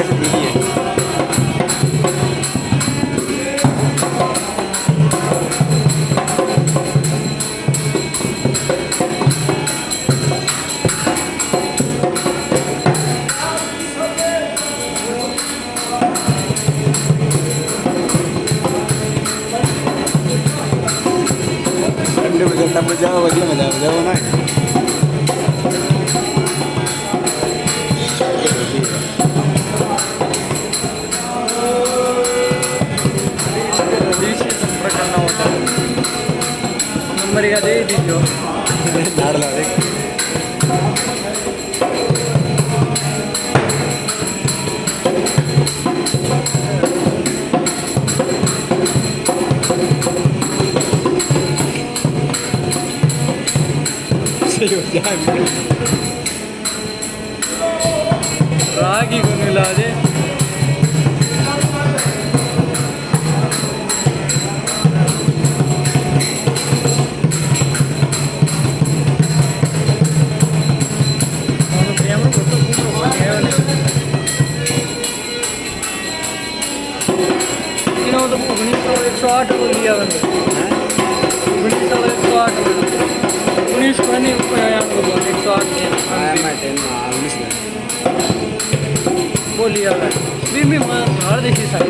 kia xem cái gì Sampai jauh, sampai jauh, sampai jauh naik. मरेगा दे दीजिए झाड़ ला देख रागी को मिला दे तो उन्नीस एक सौ आठ को लिया सौ एक सौ आठ उन्नीस को नहीं एक सौ आठ मैं हर देखी सारी